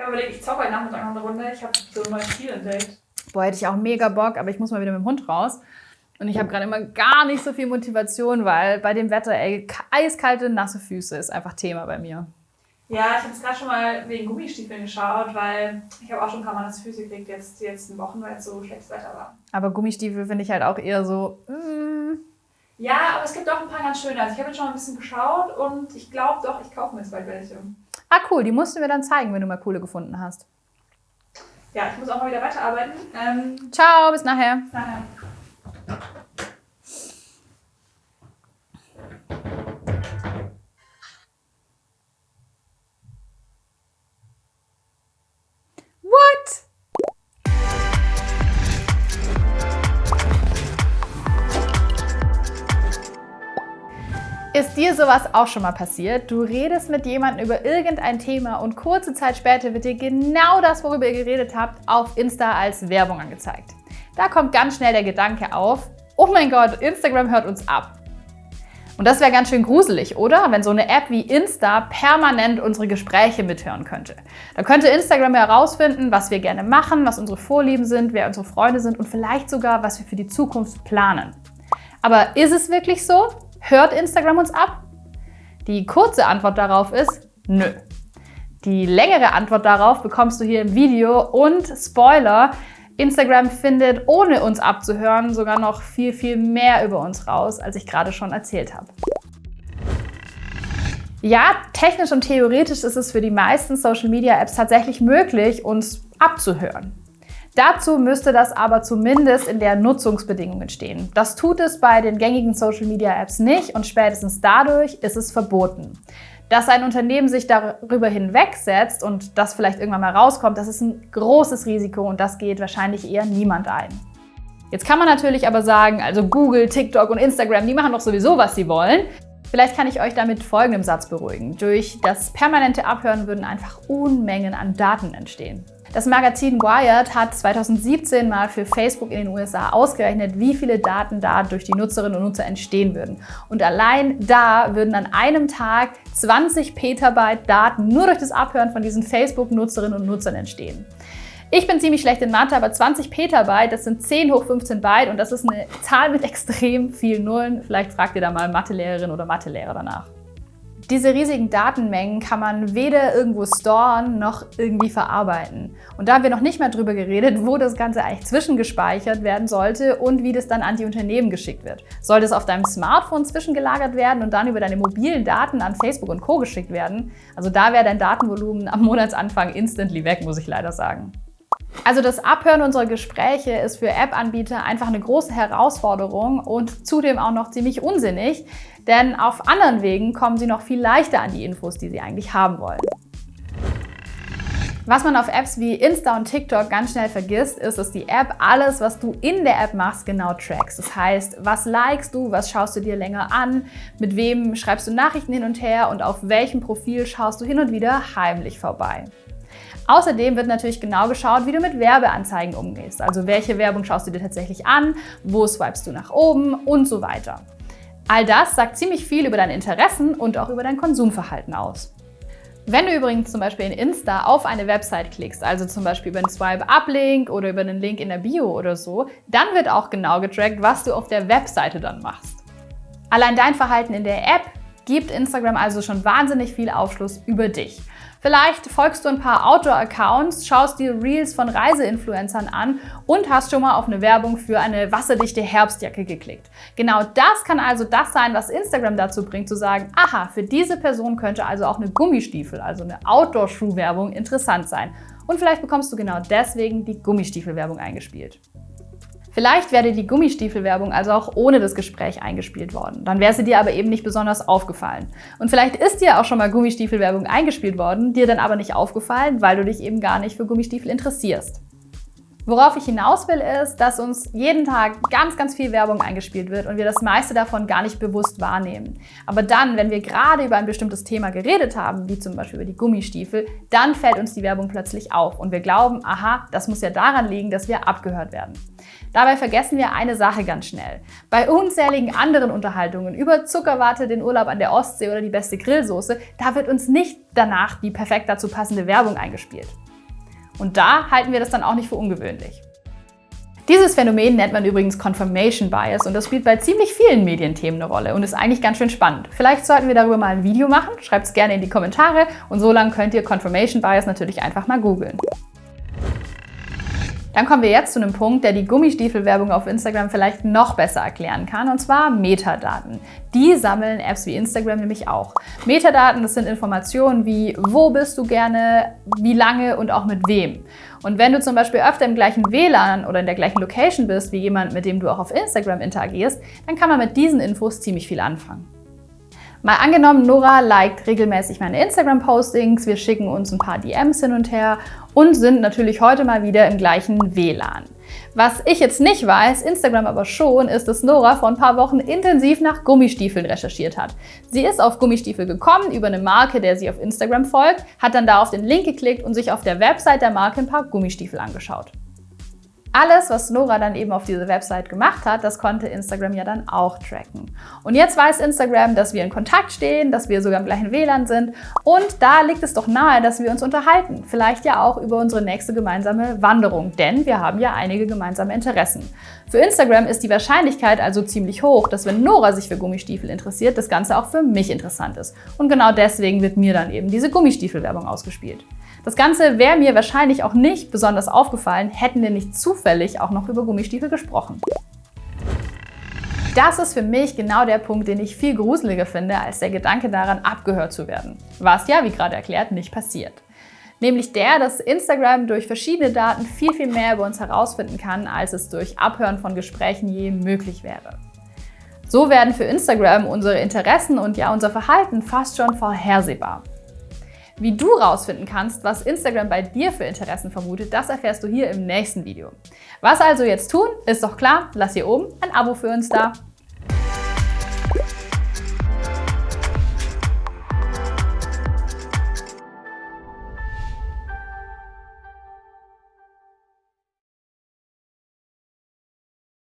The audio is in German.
Ich habe überlegt, ich zocke heute Nachmittag noch eine Runde. Ich habe so ein neues Spiel entdeckt. Boah, hätte ich auch mega Bock, aber ich muss mal wieder mit dem Hund raus. Und ich habe gerade immer gar nicht so viel Motivation, weil bei dem Wetter, ey, eiskalte, nasse Füße ist einfach Thema bei mir. Ja, ich habe jetzt gerade schon mal wegen Gummistiefeln geschaut, weil ich habe auch schon ein paar Mal nasse Füße gekriegt, jetzt die letzten Wochen, weil es so schlechtes Wetter war. Aber Gummistiefel finde ich halt auch eher so, mm, Ja, aber es gibt auch ein paar ganz schöne. Also ich habe jetzt schon mal ein bisschen geschaut und ich glaube doch, ich kaufe mir jetzt bald welche. Ah, cool, die musst du mir dann zeigen, wenn du mal coole gefunden hast. Ja, ich muss auch mal wieder weiterarbeiten. Ähm, Ciao, bis nachher. nachher. Ist dir sowas auch schon mal passiert? Du redest mit jemandem über irgendein Thema und kurze Zeit später wird dir genau das, worüber ihr geredet habt, auf Insta als Werbung angezeigt. Da kommt ganz schnell der Gedanke auf, oh mein Gott, Instagram hört uns ab. Und das wäre ganz schön gruselig, oder? Wenn so eine App wie Insta permanent unsere Gespräche mithören könnte. Da könnte Instagram herausfinden, was wir gerne machen, was unsere Vorlieben sind, wer unsere Freunde sind und vielleicht sogar, was wir für die Zukunft planen. Aber ist es wirklich so? Hört Instagram uns ab? Die kurze Antwort darauf ist nö. Die längere Antwort darauf bekommst du hier im Video und Spoiler, Instagram findet, ohne uns abzuhören, sogar noch viel, viel mehr über uns raus, als ich gerade schon erzählt habe. Ja, technisch und theoretisch ist es für die meisten Social-Media-Apps tatsächlich möglich, uns abzuhören. Dazu müsste das aber zumindest in der Nutzungsbedingungen stehen. Das tut es bei den gängigen Social-Media-Apps nicht und spätestens dadurch ist es verboten. Dass ein Unternehmen sich darüber hinwegsetzt und das vielleicht irgendwann mal rauskommt, das ist ein großes Risiko und das geht wahrscheinlich eher niemand ein. Jetzt kann man natürlich aber sagen, also Google, TikTok und Instagram, die machen doch sowieso, was sie wollen. Vielleicht kann ich euch damit folgendem Satz beruhigen. Durch das permanente Abhören würden einfach Unmengen an Daten entstehen. Das Magazin Wired hat 2017 mal für Facebook in den USA ausgerechnet, wie viele Daten da durch die Nutzerinnen und Nutzer entstehen würden. Und allein da würden an einem Tag 20 Petabyte Daten nur durch das Abhören von diesen Facebook-Nutzerinnen und Nutzern entstehen. Ich bin ziemlich schlecht in Mathe, aber 20 Petabyte, das sind 10 hoch 15 Byte und das ist eine Zahl mit extrem vielen Nullen. Vielleicht fragt ihr da mal Mathelehrerin oder Mathelehrer danach. Diese riesigen Datenmengen kann man weder irgendwo storen noch irgendwie verarbeiten. Und da haben wir noch nicht mal drüber geredet, wo das Ganze eigentlich zwischengespeichert werden sollte und wie das dann an die Unternehmen geschickt wird. Soll das auf deinem Smartphone zwischengelagert werden und dann über deine mobilen Daten an Facebook und Co. geschickt werden? Also da wäre dein Datenvolumen am Monatsanfang instantly weg, muss ich leider sagen. Also das Abhören unserer Gespräche ist für App-Anbieter einfach eine große Herausforderung und zudem auch noch ziemlich unsinnig, denn auf anderen Wegen kommen sie noch viel leichter an die Infos, die sie eigentlich haben wollen. Was man auf Apps wie Insta und TikTok ganz schnell vergisst, ist, dass die App alles, was du in der App machst, genau trackst. Das heißt, was likest du, was schaust du dir länger an, mit wem schreibst du Nachrichten hin und her und auf welchem Profil schaust du hin und wieder heimlich vorbei. Außerdem wird natürlich genau geschaut, wie du mit Werbeanzeigen umgehst. Also welche Werbung schaust du dir tatsächlich an, wo swipest du nach oben und so weiter. All das sagt ziemlich viel über deine Interessen und auch über dein Konsumverhalten aus. Wenn du übrigens zum Beispiel in Insta auf eine Website klickst, also zum Beispiel über einen Swipe-Up-Link oder über einen Link in der Bio oder so, dann wird auch genau getrackt, was du auf der Webseite dann machst. Allein dein Verhalten in der App gibt Instagram also schon wahnsinnig viel Aufschluss über dich. Vielleicht folgst du ein paar Outdoor-Accounts, schaust dir Reels von Reiseinfluencern an und hast schon mal auf eine Werbung für eine wasserdichte Herbstjacke geklickt. Genau das kann also das sein, was Instagram dazu bringt, zu sagen, aha, für diese Person könnte also auch eine Gummistiefel, also eine Outdoor-Schuhwerbung interessant sein. Und vielleicht bekommst du genau deswegen die Gummistiefelwerbung eingespielt. Vielleicht wäre die Gummistiefelwerbung also auch ohne das Gespräch eingespielt worden. Dann wäre sie dir aber eben nicht besonders aufgefallen. Und vielleicht ist dir auch schon mal Gummistiefelwerbung eingespielt worden, dir dann aber nicht aufgefallen, weil du dich eben gar nicht für Gummistiefel interessierst. Worauf ich hinaus will, ist, dass uns jeden Tag ganz, ganz viel Werbung eingespielt wird und wir das meiste davon gar nicht bewusst wahrnehmen. Aber dann, wenn wir gerade über ein bestimmtes Thema geredet haben, wie zum Beispiel über die Gummistiefel, dann fällt uns die Werbung plötzlich auf und wir glauben, aha, das muss ja daran liegen, dass wir abgehört werden. Dabei vergessen wir eine Sache ganz schnell. Bei unzähligen anderen Unterhaltungen über Zuckerwatte, den Urlaub an der Ostsee oder die beste Grillsoße, da wird uns nicht danach die perfekt dazu passende Werbung eingespielt. Und da halten wir das dann auch nicht für ungewöhnlich. Dieses Phänomen nennt man übrigens Confirmation Bias und das spielt bei ziemlich vielen Medienthemen eine Rolle und ist eigentlich ganz schön spannend. Vielleicht sollten wir darüber mal ein Video machen, schreibt es gerne in die Kommentare und so lange könnt ihr Confirmation Bias natürlich einfach mal googeln. Dann kommen wir jetzt zu einem Punkt, der die Gummistiefelwerbung auf Instagram vielleicht noch besser erklären kann, und zwar Metadaten. Die sammeln Apps wie Instagram nämlich auch. Metadaten, das sind Informationen wie, wo bist du gerne, wie lange und auch mit wem. Und wenn du zum Beispiel öfter im gleichen WLAN oder in der gleichen Location bist wie jemand, mit dem du auch auf Instagram interagierst, dann kann man mit diesen Infos ziemlich viel anfangen. Mal angenommen, Nora liked regelmäßig meine Instagram-Postings, wir schicken uns ein paar DMs hin und her und sind natürlich heute mal wieder im gleichen WLAN. Was ich jetzt nicht weiß, Instagram aber schon, ist, dass Nora vor ein paar Wochen intensiv nach Gummistiefeln recherchiert hat. Sie ist auf Gummistiefel gekommen über eine Marke, der sie auf Instagram folgt, hat dann da auf den Link geklickt und sich auf der Website der Marke ein paar Gummistiefel angeschaut. Alles, was Nora dann eben auf diese Website gemacht hat, das konnte Instagram ja dann auch tracken. Und jetzt weiß Instagram, dass wir in Kontakt stehen, dass wir sogar im gleichen WLAN sind und da liegt es doch nahe, dass wir uns unterhalten. Vielleicht ja auch über unsere nächste gemeinsame Wanderung, denn wir haben ja einige gemeinsame Interessen. Für Instagram ist die Wahrscheinlichkeit also ziemlich hoch, dass wenn Nora sich für Gummistiefel interessiert, das Ganze auch für mich interessant ist. Und genau deswegen wird mir dann eben diese Gummistiefelwerbung ausgespielt. Das Ganze wäre mir wahrscheinlich auch nicht besonders aufgefallen, hätten wir nicht zufällig auch noch über Gummistiefel gesprochen. Das ist für mich genau der Punkt, den ich viel gruseliger finde, als der Gedanke daran, abgehört zu werden. Was ja, wie gerade erklärt, nicht passiert. Nämlich der, dass Instagram durch verschiedene Daten viel, viel mehr über uns herausfinden kann, als es durch Abhören von Gesprächen je möglich wäre. So werden für Instagram unsere Interessen und ja unser Verhalten fast schon vorhersehbar. Wie du rausfinden kannst, was Instagram bei dir für Interessen vermutet, das erfährst du hier im nächsten Video. Was also jetzt tun, ist doch klar, lass hier oben ein Abo für uns da.